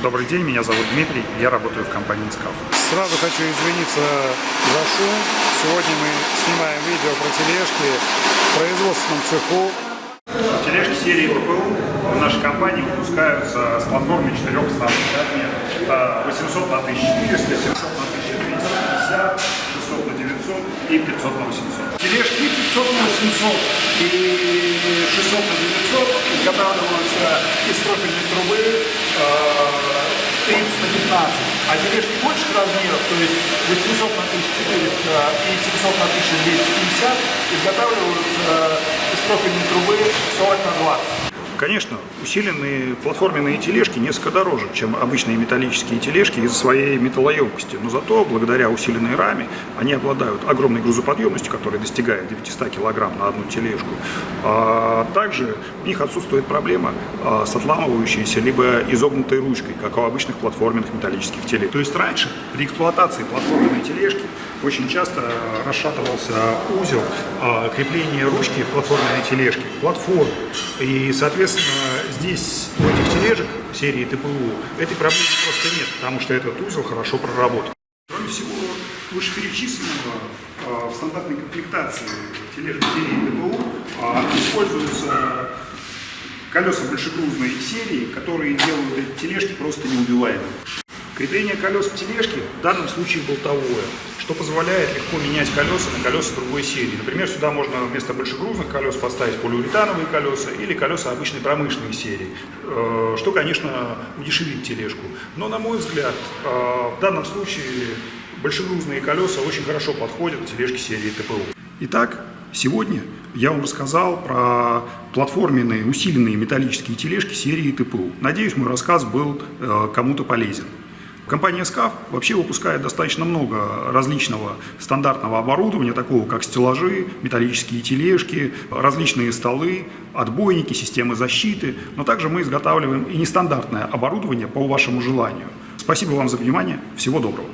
Добрый день, меня зовут Дмитрий, я работаю в компании СКАФ. Сразу хочу извиниться за шум. Сегодня мы снимаем видео про тележки в производственном цеху. Тележки серии ТПУ в нашей компании выпускаются с платформы четырех основных размеров. Это 800 на 1400, 700 на 1250, 600 на 900 и 500 на 800. Тележки 500 на 800 и 600 на 900 изготавливаются из профильной трубы э, 30 на 15. А тележки больших размеров, то есть 800 на 1400 и 700 на 1250, изготавливаются из профильной трубы 40 на 20. Конечно, усиленные платформенные тележки несколько дороже, чем обычные металлические тележки из-за своей металлоемкости, но зато благодаря усиленной раме они обладают огромной грузоподъемностью, которая достигает 900 кг на одну тележку. А также у них отсутствует проблема а, с отламывающейся либо изогнутой ручкой, как у обычных платформенных металлических телег. То есть раньше при эксплуатации платформенной тележки очень часто расшатывался узел а, крепления ручки платформенной тележки к платформе. И, соответственно, здесь у этих тележек серии ТПУ этой проблемы просто нет, потому что этот узел хорошо проработан. Кроме всего вышеперечисленного, а, в стандартной комплектации тележек серии ТПУ а, используются колеса большегрузной серии, которые делают эти тележки просто неубиваемыми. Крепление колес в тележке в данном случае болтовое, что позволяет легко менять колеса на колеса другой серии. Например, сюда можно вместо большегрузных колес поставить полиуретановые колеса или колеса обычной промышленной серии, э, что, конечно, удешевит тележку. Но, на мой взгляд, э, в данном случае большегрузные колеса очень хорошо подходят к тележке серии ТПУ. Итак, сегодня я вам рассказал про платформенные усиленные металлические тележки серии ТПУ. Надеюсь, мой рассказ был э, кому-то полезен. Компания SCAF вообще выпускает достаточно много различного стандартного оборудования, такого как стеллажи, металлические тележки, различные столы, отбойники, системы защиты, но также мы изготавливаем и нестандартное оборудование по вашему желанию. Спасибо вам за внимание, всего доброго.